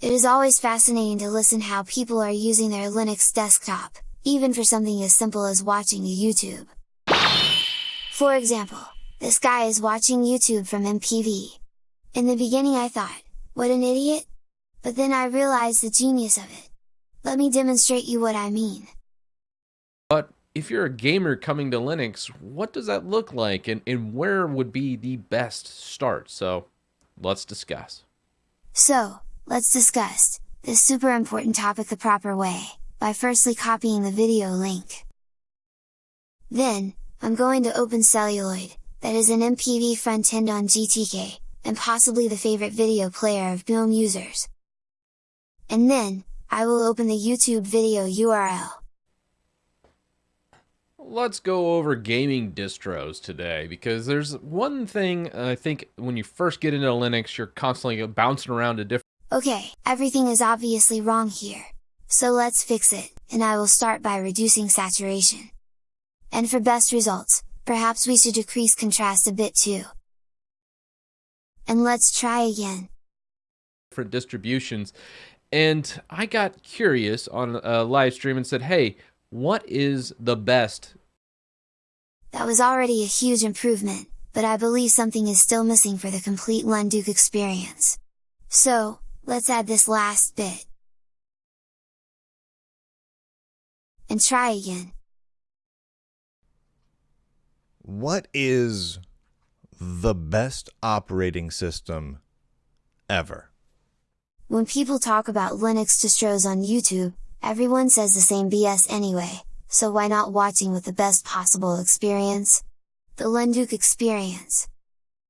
It is always fascinating to listen how people are using their Linux desktop, even for something as simple as watching a YouTube. For example, this guy is watching YouTube from MPV. In the beginning I thought, what an idiot? But then I realized the genius of it. Let me demonstrate you what I mean. But if you're a gamer coming to Linux, what does that look like and, and where would be the best start? So let's discuss. So, let's discuss this super important topic the proper way, by firstly copying the video link. Then, I'm going to open Celluloid, that is an MPV front-end on GTK, and possibly the favorite video player of GNOME users. And then, I will open the YouTube video URL. Let's go over gaming distros today because there's one thing uh, I think when you first get into Linux, you're constantly bouncing around to different. Okay, everything is obviously wrong here. So let's fix it, and I will start by reducing saturation. And for best results, perhaps we should decrease contrast a bit too. And let's try again. Different distributions. And I got curious on a live stream and said, hey, what is the best? That was already a huge improvement, but I believe something is still missing for the complete Lunduke experience. So, let's add this last bit. And try again. What is the best operating system ever? When people talk about Linux distros on YouTube, everyone says the same BS anyway, so why not watching with the best possible experience? The Lunduke experience.